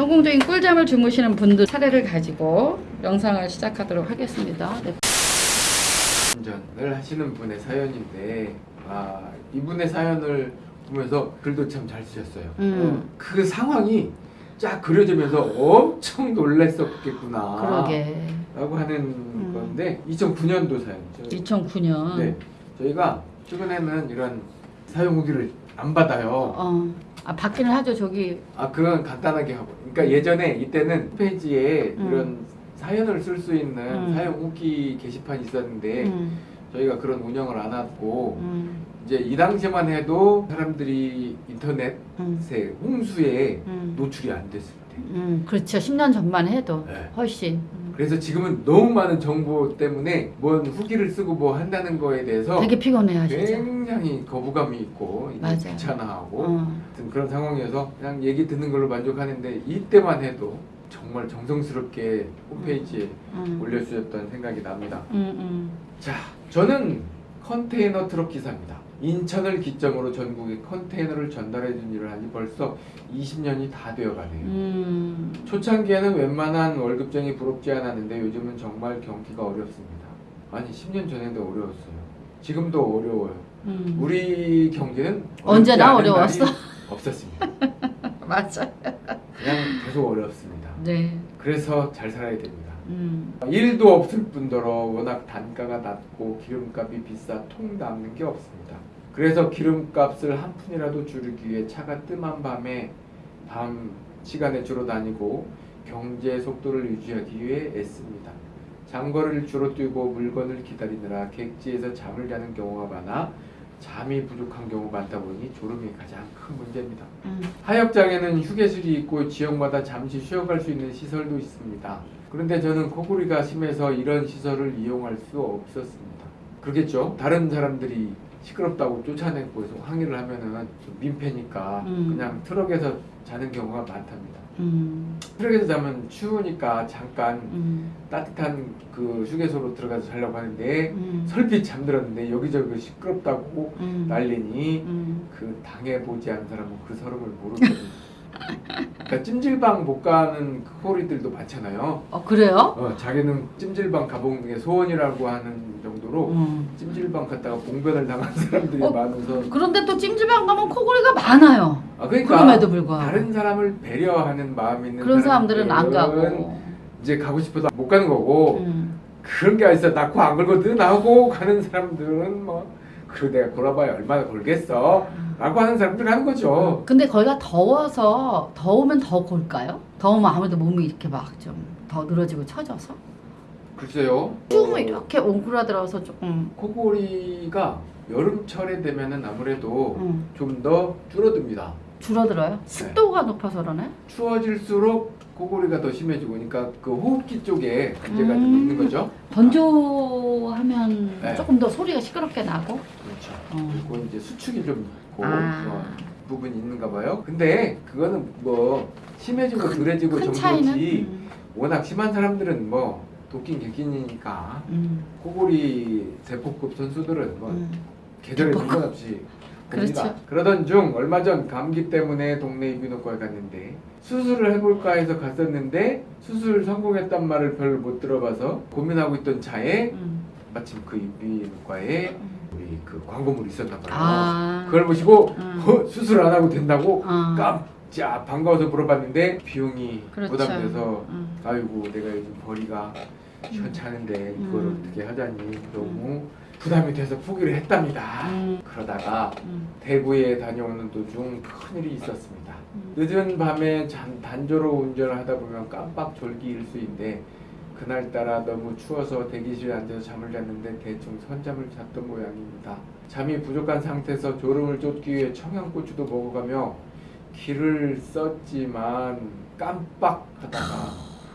성공적인 꿀잠을 주무시는 분들 사례를 가지고 영상을 시작하도록 하겠습니다. 네. 운전을 하시는 분의 사연인데 아 이분의 사연을 보면서 글도 참 잘 쓰셨어요. 음. 어, 그 상황이 쫙 그려지면서 엄청 놀랬었겠구나. 그러게. 라고 하는 음. 건데 2009년도 사연이죠. 2009년. 네, 저희가 최근에는 이런 사용 후기를 안 받아요. 어. 아 받기는 하죠. 저기 아 그건 간단하게 하고. 그러니까 예전에 이때는 홈페이지에 음. 이런 사연을 쓸 수 있는 음. 사용 후기 게시판이 있었는데 음. 저희가 그런 운영을 안 하고 음. 이제 이 당시만 해도 사람들이 인터넷에 음. 홍수에 음. 노출이 안 됐을 때. 음. 그렇죠. 10년 전만 해도 네. 훨씬. 음. 그래서 지금은 너무 많은 정보 때문에 뭔 후기를 쓰고 뭐 한다는 거에 대해서 되게 피곤해하시죠. 굉장히 거부감이 있고. 귀찮아하고 어. 그런 상황이어서 그냥 얘기 듣는 걸로 만족하는데 이때만 해도 정말 정성스럽게 홈페이지에 음. 올려주셨던 생각이 납니다. 음. 음. 자, 저는 컨테이너 트럭 기사입니다. 인천을 기점으로 전국에 컨테이너를 전달해 준 일을 한 지 벌써 20년이 다 되어 가네요. 음. 초창기에는 웬만한 월급쟁이 부럽지 않았는데 요즘은 정말 경기가 어렵습니다. 아니 10년 전에도 어려웠어요. 지금도 어려워요. 음. 우리 경제는 언제나 어려웠어. 없었습니다. 맞아. 그냥 계속 어렵습니다. 네. 그래서 잘 살아야 됩니다. 음. 일도 없을 뿐더러 워낙 단가가 낮고 기름값이 비싸 통 남는 게 없습니다. 그래서 기름값을 한 푼이라도 줄이기 위해 차가 뜸한 밤에 밤 시간에 주로 다니고 경제 속도를 유지하기 위해 애씁니다. 장거리를 주로 뛰고 물건을 기다리느라 객지에서 잠을 자는 경우가 많아 잠이 부족한 경우가 많다 보니 졸음이 가장 큰 문제입니다. 음. 하역장에는 휴게실이 있고 지역마다 잠시 쉬어갈 수 있는 시설도 있습니다. 그런데 저는 코골이가 심해서 이런 시설을 이용할 수 없었습니다. 그러겠죠? 다른 사람들이 시끄럽다고 쫓아내고 해서 항의를 하면은 좀 민폐니까 음. 그냥 트럭에서 자는 경우가 많답니다. 음. 트럭에서 자면 추우니까 잠깐 음. 따뜻한 그 휴게소로 들어가서 자려고 하는데 음. 설빛 잠들었는데 여기저기 시끄럽다고 음. 난리니 음. 그 당해보지 않은 사람은 그 서름을 모르거든요. 그러니까 찜질방 못 가는 그 호리들도 많잖아요. 어 그래요? 어, 자기는 찜질방 가보는 게 소원이라고 하는 정도로 음. 찜질방 갔다가 봉변을 당한 사람들이 어, 많아서 그런데 또 찜질방 가면 코골이가 많아요. 아, 그러니까 그럼에도 불구하고 다른 사람을 배려하는 마음이 있는 그런 사람들은 안 가고. 이제 가고 싶어도 못 가는 거고 음. 그런 게 있어 낳고 안 걸거든 하고 가는 사람들은 뭐 그래 내가 걸어봐야 얼마나 걸겠어? 라고 하는 사람들 하는 거죠. 근데 거기가 더워서 더우면 더 골까요? 더우면 아무래도 몸이 이렇게 막 좀 더 늘어지고 처져서? 글쎄요. 어, 이렇게 옹크라들어서 조금. 코골이가 여름철에 되면은 아무래도 음, 좀더 줄어듭니다. 줄어들어요. 습도가 높아서 그러네. 추워질수록 코골이가 더 심해지고 그러니까 그 호흡기 쪽에 문제가 좀 음. 있는 거죠 건조하면 네. 조금 더 소리가 시끄럽게 나고. 그렇죠 어. 그리고 이제 수축이 좀 있고 아. 어, 부분이 있는가 봐요 근데 그거는 뭐 심해지고 덜해지고 큰 차이는. 정도지 음. 워낙 심한 사람들은 뭐 도끼 객기니까 음. 코골이 대포급 선수들은 뭐 음. 계절에? 상관없이 그렇죠. 그러던 중 얼마 전 감기 때문에 동네 이비인후과에 갔는데 수술을 해볼까 해서 갔었는데 수술 성공했단 말을 별못 들어봐서 고민하고 있던 차에 음. 마침 그 이비인후과에 음. 우리 그 광고물이 있었나 봐요. 아. 그걸 보시고 음. 어, 수술 안 하고 된다고 아. 깜짝 반가워서 물어봤는데 비용이 그렇죠. 부담돼서 음. 아이고 내가 요즘 벌이가 시원찮은데 그걸 음. 어떻게 하자니 너무 부담이 돼서 포기를 했답니다. 음. 그러다가 음. 대구에 다녀오는 도중 큰일이 있었습니다. 음. 늦은 밤에 잔, 단조로 운전을 하다 보면 깜빡 졸기 일수인데 그날따라 너무 추워서 대기실에 앉아서 잠을 잤는데 대충 선잠을 잤던 모양입니다. 잠이 부족한 상태에서 졸음을 쫓기 위해 청양고추도 먹어가며 귀를 썼지만 깜빡하다가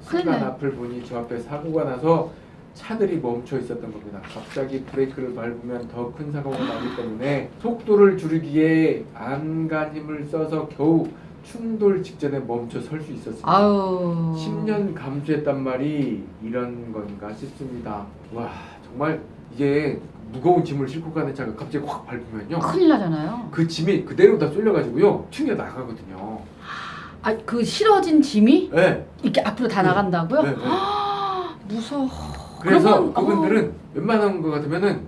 순간. 앞을 보니 저 앞에 사고가 나서 차들이 멈춰 있었던 겁니다. 갑자기 브레이크를 밟으면 더 큰 사고가 나기 때문에 속도를 줄이기에 안간 힘을 써서 겨우 충돌 직전에 멈춰 설 수 있었습니다. 아유. 10년 감수했단 말이 이런 건가 싶습니다. 와 정말 이게 무거운 짐을 싣고 가는 차가 갑자기 확 밟으면요 큰일 나잖아요. 그 짐이 그대로 다 쏠려가지고요 튕겨 나가거든요. 아 그 실어진 짐이 네. 이렇게 앞으로 다 나간다고요? 네, 네. 무서워. 그래서 그러면, 어. 그분들은 웬만한 거 같으면은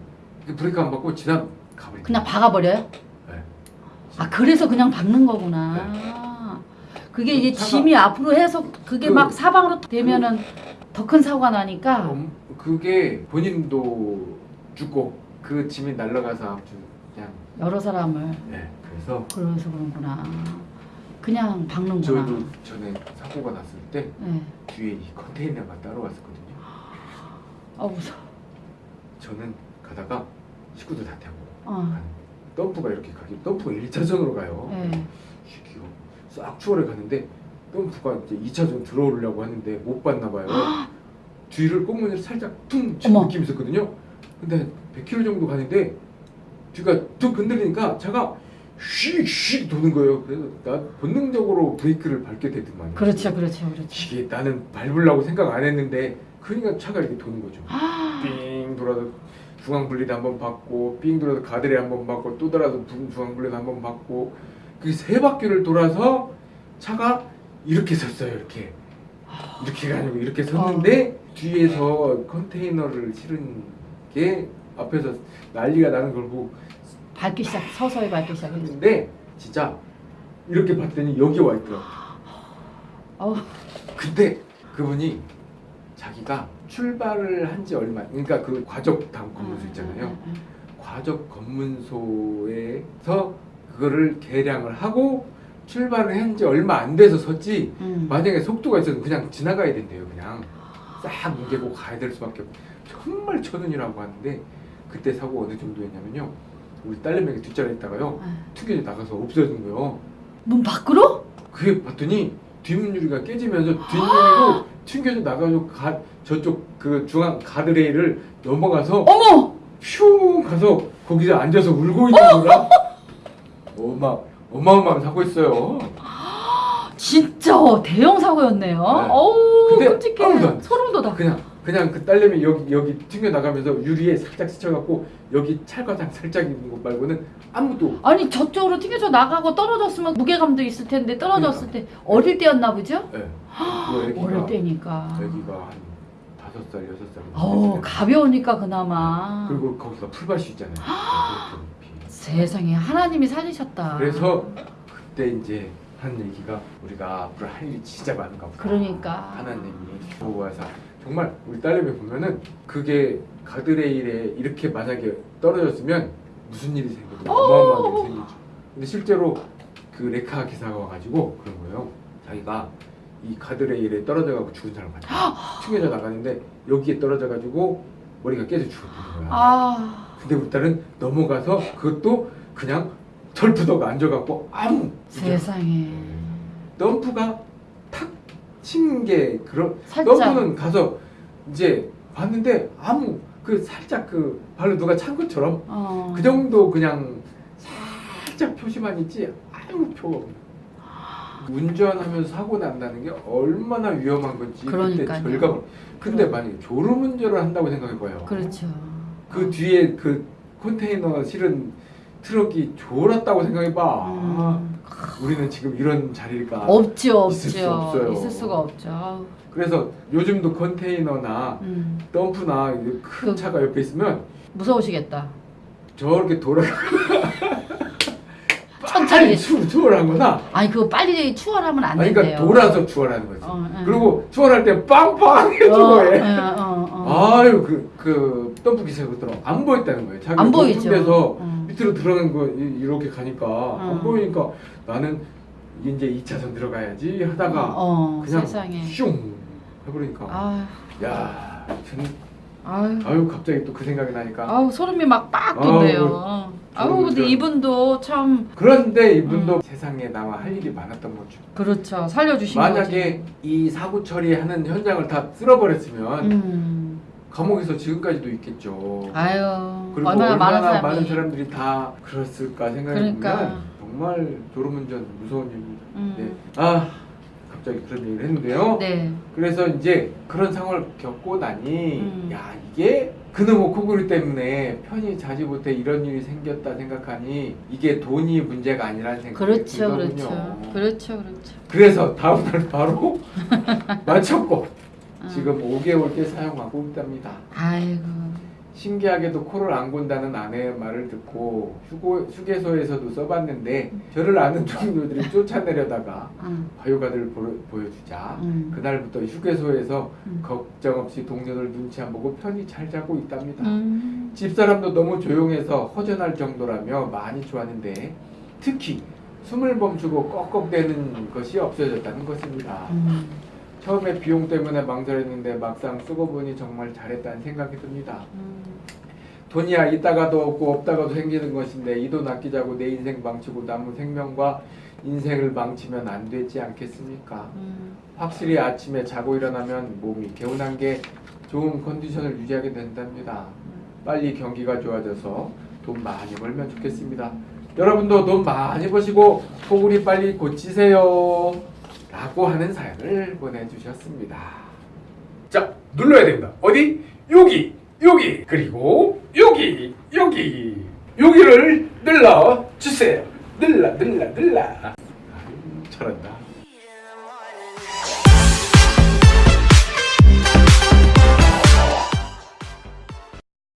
브레이크 안 받고 지나 가버려. 그냥 박아버려요? 네. 아 그래서 그냥 박는 거구나. 그게 이제 차가- 짐이 앞으로 해서 그게 그- 막 사방으로 되면은 더큰 사고가 나니까 음, 그게 본인도 죽고 그 짐이 날아가서 그냥 여러 사람을 네. 그래서 그래서 그런구나. 그냥 박는구나. 저도 전에 사고가 났을 때 네. 뒤에 이 컨테이너가 따로 왔었거든요. 아 무서워. 저는 가다가 식구들 다 태우고 어. 가는 덤프가 이렇게 가기 덤프가 1차선으로 가요. 네. 시기가 싹 추월해 가는데 덤프가 이제 2차선 들어오려고 하는데 못 봤나 봐요. 뒤를 꽁무니를 살짝 퉁 치는. 느낌이 있었거든요. 근데 100km 정도 가는데 뒤가 툭 흔들리니까 차가 휙휙 도는 거예요. 그래서 나 본능적으로 브레이크를 밟게 되더만. 그렇죠, 그렇죠, 그렇죠. 이게 나는 밟으려고 생각 안 했는데 그러니까 차가 이렇게 도는 거죠. 삥 돌아서 중앙 분리도 한번 받고 삥 돌아서 가드레 한번 받고 또 돌아서 부- 중앙 분리도 한번 받고 그 세 바퀴를 돌아서 차가 이렇게 섰어요. 이렇게 이렇게가 아니고 이렇게 섰는데 뒤에서 컨테이너를 실은 게 앞에서 난리가 나는 걸 보고 밟기 시작, 서서히 밟기 시작했는데. 했는데 진짜 이렇게 봤더니 여기 와 있더라고. 어우, 근데 그분이 자기가 출발을 한 지 얼마 그러니까 그 과적 다음 검문소 있잖아요. 응, 응, 과적 검문소에서 그거를 계량을 하고 출발을 한 지 얼마 안 돼서 섰지 응. 응. 만약에 속도가 있어도 그냥 지나가야 된대요 그냥 싹 뭉개고 가야 될 수밖에 없고 정말 천운이라고 하는데 그때 사고 어느 정도였냐면요 우리 딸내미가 뒷자리에 있다가요 응. 튕겨져 나가서 없어진 거예요 문 밖으로? 그게 봤더니 뒷문 유리가 깨지면서 뒷문으로 튕겨져 나가서 가, 저쪽 그 중앙 가드레일을 넘어가서 어머! 퓨 가서 거기서 앉아서 울고 있는 거라 어마 어마어마한 사고 있어요. 진짜 대형 사고였네요. 어우, 근데 끔찍해. 소름 돋아. 그냥 그냥 그 딸내미 여기 여기 튕겨 나가면서 유리에 살짝 스쳐갖고 여기 찰과장 살짝 있는 것 말고는 아무도 아니 저쪽으로 튕겨져 나가고 떨어졌으면 무게감도 있을 텐데 떨어졌을 때 어릴 때였나 보죠? 예. 그 어릴 때니까. 애기가 한 다섯 살 여섯 살 어우 가벼우니까 그나마. 그리고 거기가 풀밭이 있잖아요. 세상에 하나님이 살리셨다. 그래서 그때 이제 한 얘기가 우리가 앞으로 할 일이 진짜 많은가 보다. 그러니까. 하나님이 보호하사 정말 우리 딸내미 보면은 그게 가드레일에 이렇게 만약에 떨어졌으면 무슨 일이 생겨도 어마어마한 일이 생기죠. 근데 실제로 그 레카 기사가 와가지고 그런 거예요. 자기가 이 가드레일에 떨어져가지고 죽은 사람 같아. 튕겨져 나가는데 여기에 떨어져가지고 머리가 깨져 죽었던 거야. 아 근데 우리 딸은 넘어가서 그것도 그냥 철푸덕 앉아갖고 아무 세상에. 덤프가 탁 친게 그런. 덤프는 가서 이제 봤는데 아무 그 살짝 그 발로 누가 찬 것처럼 어. 그 정도 그냥 살짝 표시만 있지 아무 없는 운전하면서 사고 난다는 게 얼마나 위험한 건지 그때 그러니까요. 절감을 근데 그럼. 만약에 졸음운전을 한다고 생각해봐요 그렇죠. 그 뒤에 그 컨테이너 실은 트럭이 졸았다고 생각해봐 음. 우리는 지금 이런 자리일까 없죠, 없죠. 있을 수 없어요. 있을 수가 없죠. 아우. 그래서 요즘도 컨테이너나 음. 덤프나 큰 그- 차가 옆에 있으면 무서우시겠다. 저렇게 돌아 천천히. 추, 추월하거나 아니 그거 빨리 추월하면 안 아니. 그러니까 돌아서 추월하는 거지 어, 응. 그리고 추월할 때 빵빵 어, 해주고 해 어, 어, 어. 아유 그, 그 덤프 기사가 그더라고 안 보였다는 거예요 자기 안 보이죠. 데서 음. 밑으로 들어간 거 이- 이렇게 가니까 안 음. 보이니까 나는 이제 2차선 들어가야지 하다가 어, 그냥 세상에. 슝 해버리니까 아, 야 전, 아유, 아유 갑자기 또 그 생각이 나니까 아우 소름이 막빡 돋네요. 아우 근데 저는- 이분도 참 그런데 이분도 세상에 나와 할 일이 많았던 거죠. 그렇죠. 살려주신 만약에 이 사고 처리하는 현장을 다 쓸어버렸으면 거지. 음. 감옥에서 지금까지도 있겠죠. 아유 그리고 얼마나, 많은 사람이. 많은 사람들이 다 그랬을까 생각해 그러니까. 정말 졸음운전 무서운 일입니다. 음. 네. 아 갑자기 그런 얘기를 했는데요. 네. 그래서 이제 그런 상황을 겪고 나니 음. 야 이게 그놈의 코골이 때문에 편히 자지 못해 이런 일이 생겼다 생각하니 이게 돈이 문제가 아니라는 생각이 그렇죠, 들거든요. 그렇죠, 그렇죠, 그렇죠. 그래서 다음 날 바로 맞췄고 어. 지금 5개월 째 사용하고 있답니다. 아이고, 신기하게도 코를 안 곤다는 아내의 말을 듣고 휴고, 휴게소에서도 써봤는데 저를 아는 동료들이 쫓아내려다가 응, 바이오가드를 보, 보여 주자 음. 그날부터 휴게소에서 음. 걱정 없이 동료들 눈치 안 보고 편히 잘 자고 있답니다. 음. 집사람도 너무 조용해서 허전할 정도라며 많이 좋았는데 특히 숨을 멈추고 꺽꺽대는 것이 없어졌다는 것입니다. 음. 처음에 비용 때문에 망설였는데 막상 쓰고 보니 정말 잘했다는 생각이 듭니다. 음. 돈이야 있다가도 없고 없다가도 생기는 것인데 이 돈 아끼자고 내 인생 망치고 남은 생명과 인생을 망치면 안 되지 않겠습니까? 음. 확실히 아침에 자고 일어나면 몸이 개운한 게 좋은 컨디션을 유지하게 된답니다. 빨리 경기가 좋아져서 돈 많이 벌면 좋겠습니다. 여러분도 돈 많이 버시고 코골이 빨리 고치세요. 라고 하는 사연을 보내주셨습니다. 자, 눌러야 됩니다. 어디? 여기, 여기, 그리고 여기, 여기, 여기를 눌러 주세요. 눌러, 눌러, 눌러. 잘한다.